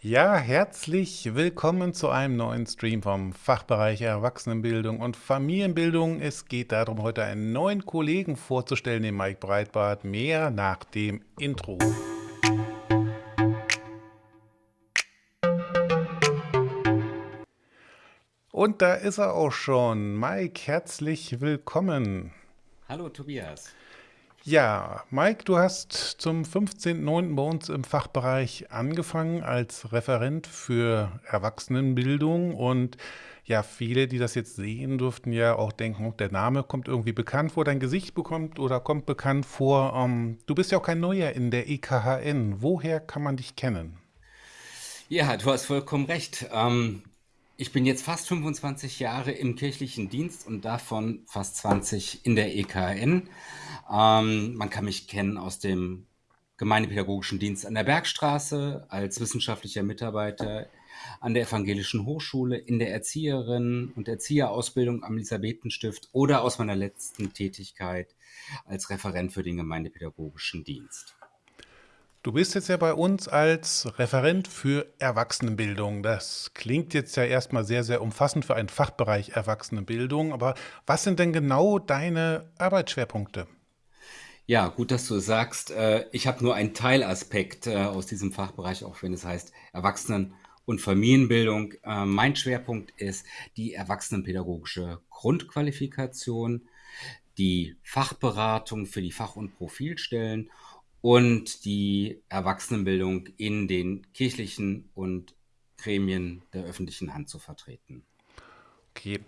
Ja, herzlich willkommen zu einem neuen Stream vom Fachbereich Erwachsenenbildung und Familienbildung. Es geht darum, heute einen neuen Kollegen vorzustellen, den Mike Breitbart. Mehr nach dem Intro. Und da ist er auch schon. Mike, herzlich willkommen. Hallo Tobias. Ja, Mike, du hast zum 15.09. bei uns im Fachbereich angefangen als Referent für Erwachsenenbildung und ja, viele, die das jetzt sehen, dürften ja auch denken, oh, der Name kommt irgendwie bekannt vor, dein Gesicht bekommt oder kommt bekannt vor. Ähm, du bist ja auch kein Neuer in der EKHN. Woher kann man dich kennen? Ja, du hast vollkommen recht. Ähm, ich bin jetzt fast 25 Jahre im kirchlichen Dienst und davon fast 20 in der EKN. Ähm, man kann mich kennen aus dem Gemeindepädagogischen Dienst an der Bergstraße, als wissenschaftlicher Mitarbeiter an der Evangelischen Hochschule, in der Erzieherin- und Erzieherausbildung am Elisabethenstift oder aus meiner letzten Tätigkeit als Referent für den Gemeindepädagogischen Dienst. Du bist jetzt ja bei uns als Referent für Erwachsenenbildung. Das klingt jetzt ja erstmal sehr, sehr umfassend für einen Fachbereich Erwachsenenbildung. Aber was sind denn genau deine Arbeitsschwerpunkte? Ja, gut, dass du sagst. Äh, ich habe nur einen Teilaspekt äh, aus diesem Fachbereich, auch wenn es heißt Erwachsenen- und Familienbildung. Äh, mein Schwerpunkt ist die erwachsenenpädagogische Grundqualifikation, die Fachberatung für die Fach- und Profilstellen und die Erwachsenenbildung in den kirchlichen und Gremien der öffentlichen Hand zu vertreten. Okay.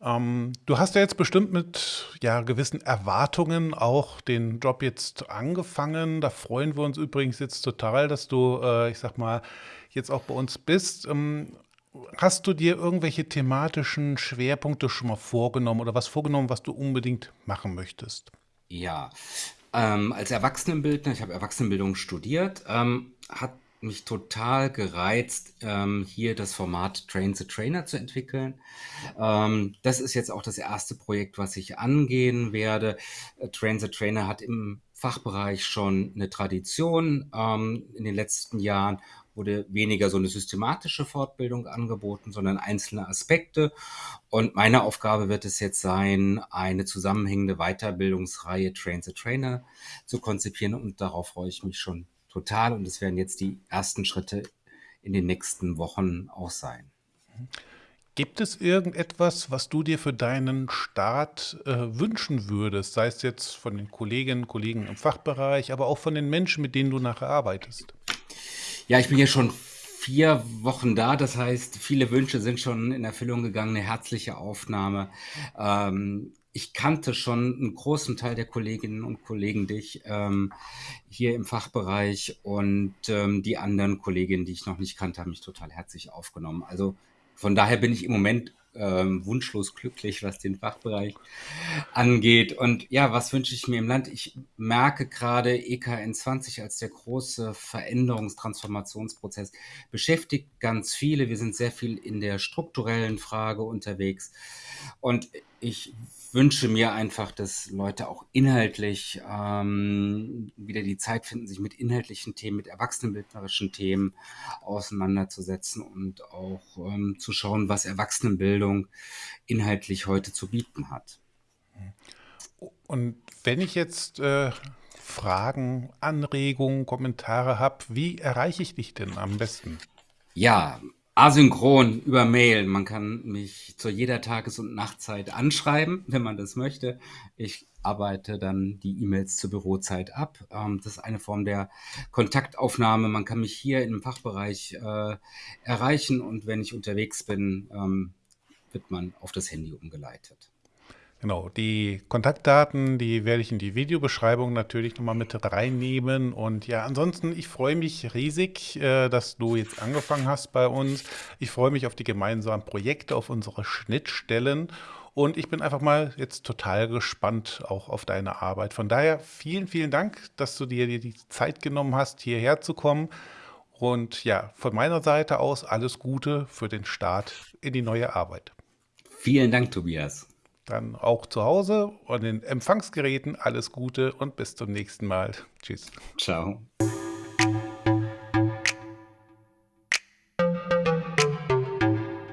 Ähm, du hast ja jetzt bestimmt mit ja, gewissen Erwartungen auch den Job jetzt angefangen. Da freuen wir uns übrigens jetzt total, dass du, äh, ich sag mal, jetzt auch bei uns bist. Ähm, hast du dir irgendwelche thematischen Schwerpunkte schon mal vorgenommen oder was vorgenommen, was du unbedingt machen möchtest? Ja, ähm, als Erwachsenenbildner, ich habe Erwachsenenbildung studiert, ähm, hat mich total gereizt, ähm, hier das Format Train the Trainer zu entwickeln. Ähm, das ist jetzt auch das erste Projekt, was ich angehen werde. Äh, Train the Trainer hat im Fachbereich schon eine Tradition ähm, in den letzten Jahren wurde weniger so eine systematische Fortbildung angeboten, sondern einzelne Aspekte. Und meine Aufgabe wird es jetzt sein, eine zusammenhängende Weiterbildungsreihe Train the Trainer zu konzipieren. Und darauf freue ich mich schon total. Und es werden jetzt die ersten Schritte in den nächsten Wochen auch sein. Gibt es irgendetwas, was du dir für deinen Start äh, wünschen würdest, sei es jetzt von den Kolleginnen und Kollegen im Fachbereich, aber auch von den Menschen, mit denen du nachher arbeitest? Ja, ich bin ja schon vier Wochen da. Das heißt, viele Wünsche sind schon in Erfüllung gegangen. Eine herzliche Aufnahme. Ähm, ich kannte schon einen großen Teil der Kolleginnen und Kollegen dich ähm, hier im Fachbereich und ähm, die anderen Kolleginnen, die ich noch nicht kannte, haben mich total herzlich aufgenommen. Also von daher bin ich im Moment ähm, wunschlos glücklich, was den Fachbereich angeht. Und ja, was wünsche ich mir im Land? Ich merke gerade EKN 20 als der große Veränderungstransformationsprozess beschäftigt ganz viele. Wir sind sehr viel in der strukturellen Frage unterwegs. Und ich wünsche mir einfach, dass Leute auch inhaltlich ähm, wieder die Zeit finden, sich mit inhaltlichen Themen, mit erwachsenenbildnerischen Themen auseinanderzusetzen und auch ähm, zu schauen, was Erwachsenenbildung inhaltlich heute zu bieten hat. Und wenn ich jetzt äh, Fragen, Anregungen, Kommentare habe, wie erreiche ich dich denn am besten? Ja, asynchron über Mail. Man kann mich zu jeder Tages- und Nachtzeit anschreiben, wenn man das möchte. Ich arbeite dann die E-Mails zur Bürozeit ab. Ähm, das ist eine Form der Kontaktaufnahme. Man kann mich hier im Fachbereich äh, erreichen und wenn ich unterwegs bin, ähm, wird man auf das Handy umgeleitet. Genau, die Kontaktdaten, die werde ich in die Videobeschreibung natürlich nochmal mit reinnehmen. Und ja, ansonsten, ich freue mich riesig, äh, dass du jetzt angefangen hast bei uns. Ich freue mich auf die gemeinsamen Projekte, auf unsere Schnittstellen. Und ich bin einfach mal jetzt total gespannt auch auf deine Arbeit. Von daher vielen, vielen Dank, dass du dir die Zeit genommen hast, hierher zu kommen. Und ja, von meiner Seite aus alles Gute für den Start in die neue Arbeit. Vielen Dank, Tobias. Dann auch zu Hause und den Empfangsgeräten alles Gute und bis zum nächsten Mal. Tschüss. Ciao.